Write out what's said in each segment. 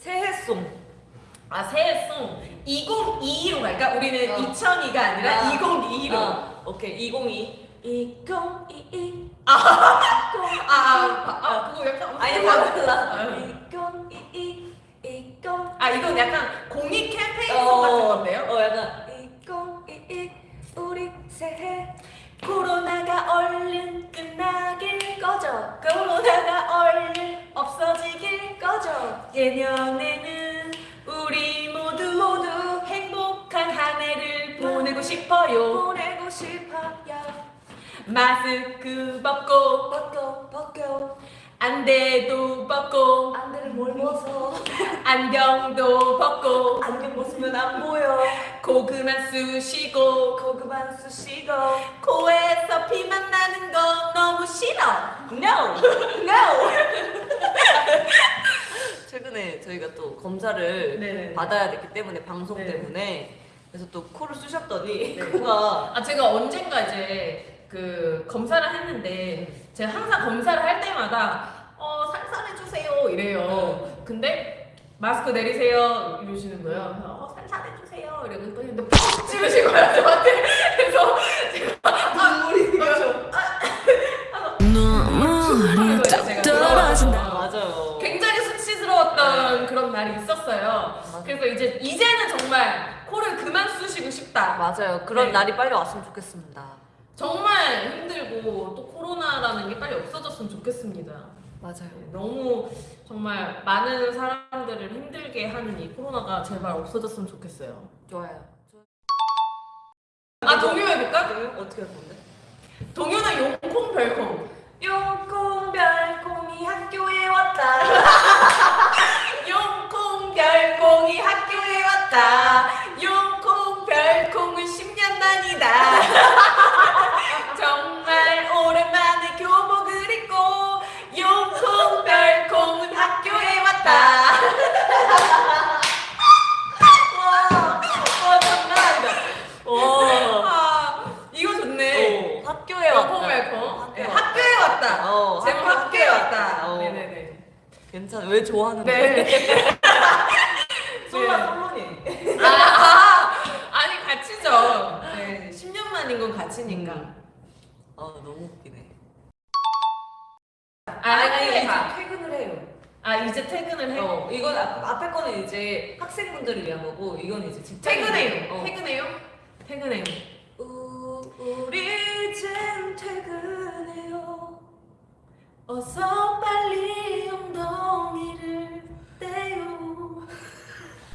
새해송. 아 새해송 2022로 갈까? 우리는 어. 2002가 아니라 아. 2022로. 어. 오케이 2022. 2022 아, 아, 아, 아, 그거 약간 아니 다 달라 어. 2022 20 아 이건 약간 공익 캠페인송 어, 같은 건데요? 어 약간 2022 우리 새해 코로나가 얼른 끝나길 꺼져. 코로나가 얼른 없어지길 꺼져. 내년에는 우리 모두 모두 행복한 한 해를 보내고 싶어요. 보내고 싶어요. 마스크 벗고 벗고 벗고. 안 돼도 벗고 안 벗어 안경도 벗고 안경 벗으면 안 보여 고그만 쑤시고 코 그만 쑤시고 코에서 피만 나는 건 너무 싫어 No! No! 최근에 저희가 또 검사를 네네. 받아야 됐기 때문에 방송 네. 때문에 그래서 또 코를 쑤셨더니 네. 코가 아 제가 언젠가 이제 그 검사를 했는데 제가 항상 검사를 할 때마다 어 산산해 주세요 이래요. 근데 마스크 내리세요 이러시는 거예요. 어 산산해 주세요 이러고 또 했는데 퍽 찌르신 거예요 저한테. 그래서 제가 아 우리 뚝뚝 떨어진다. 맞아요. 굉장히 수치스러웠던 그런 날이 있었어요. 맞아요. 그래서 이제 이제는 정말 코를 그만 쑤시고 싶다. 맞아요. 그런 네. 날이 빨리 왔으면 좋겠습니다. 정말 힘들고 또 코로나라는 게 빨리 없어졌으면 좋겠습니다. 맞아요. 네, 너무 정말 많은 사람들을 힘들게 하는 이 코로나가 제발 없어졌으면 좋겠어요. 좋아요. 아 동요 해볼까? 저- 어떻게 할 건데? 동요는 용콩 별콩. 용콩 별콩이 학교에 왔다. 용콩 별콩이 학교에 왔다. 괜찮아. 왜 좋아하는 네. 거야? 솔라 솔로니. 아, 아, 아니 같이죠. 네, 10년 만인 건 같이니까. 아 너무 웃기네. 아, 아니, 이제 다. 퇴근을 해요. 아 이제 퇴근을 해. 어, 이건 앞, 앞에 거는 이제 학생분들을 위한 거고 이건 이제. 퇴근해요. 어. 퇴근해요. 퇴근해요.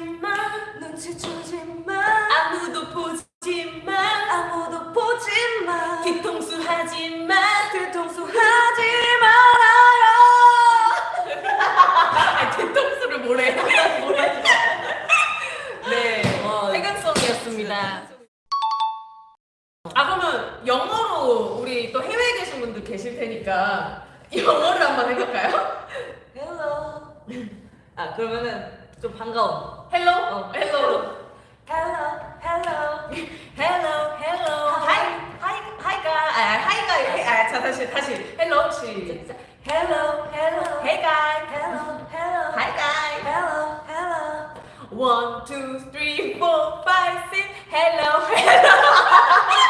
마. 눈치 주지 마. 아무도 보지 마. 아무도 보지 마. 뒤통수 하지 마. 뒤통수 하지 말아요. 아, 뒤통수를 뭐래? 네, 와, 퇴근송이었습니다. 아 그러면 영어로 우리 또 해외에 계신 분들 계실 테니까 영어를 한번 해볼까요? Hello. 아 그러면은 좀 반가운. 헬로, 어. 헬로, Hello, hello. 헬로, 헬로, 하이, 하이, 하이가, 아 하이가, 해- 아, 자 다시 다시 헬로 시작. Hello, hello. Hey guy, Hello, hello. hi guy. Hello, hello. One, two, three, four, five, six. Hello, hello.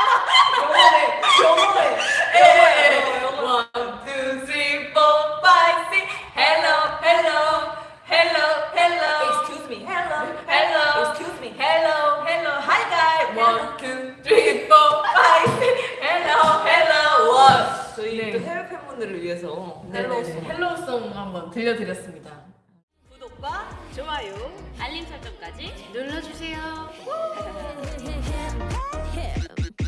헬로우송 헬로우송 한번 들려드렸습니다. 구독과 좋아요 알림 설정까지 눌러주세요.